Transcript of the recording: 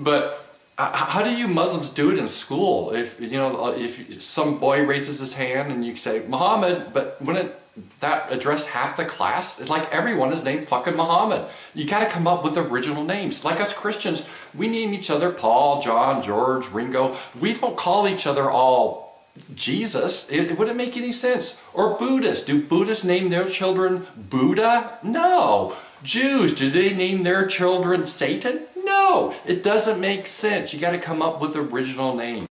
But uh, how do you Muslims do it in school? If you know, uh, if some boy raises his hand and you say Muhammad, but wouldn't that address half the class? It's like everyone is named fucking Muhammad. You got to come up with original names. Like us Christians, we name each other Paul, John, George, Ringo. We don't call each other all Jesus. It, it wouldn't make any sense. Or Buddhists. Do Buddhists name their children Buddha? No. Jews, do they name their children Satan? No, it doesn't make sense. You got to come up with original names.